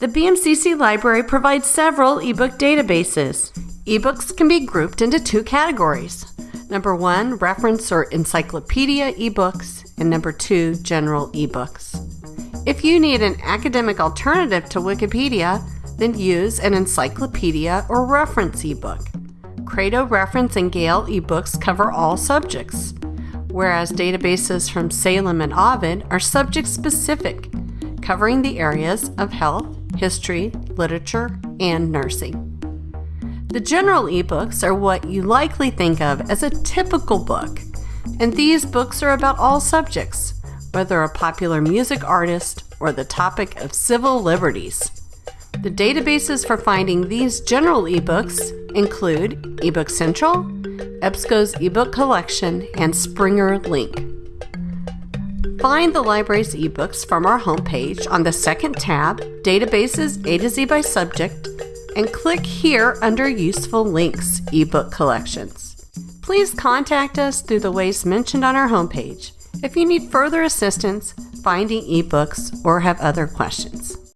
The BMCC library provides several ebook databases. Ebooks can be grouped into two categories. Number one, reference or encyclopedia ebooks, and number two, general ebooks. If you need an academic alternative to Wikipedia, then use an encyclopedia or reference ebook. Credo Reference and Gale ebooks cover all subjects, whereas databases from Salem and Ovid are subject specific, covering the areas of health, history, literature, and nursing. The general ebooks are what you likely think of as a typical book, and these books are about all subjects, whether a popular music artist or the topic of civil liberties. The databases for finding these general ebooks include eBook Central, EBSCO's eBook Collection, and Springer Link. Find the library's ebooks from our homepage on the second tab, Databases A to Z by Subject, and click here under Useful Links eBook Collections. Please contact us through the ways mentioned on our homepage if you need further assistance finding ebooks or have other questions.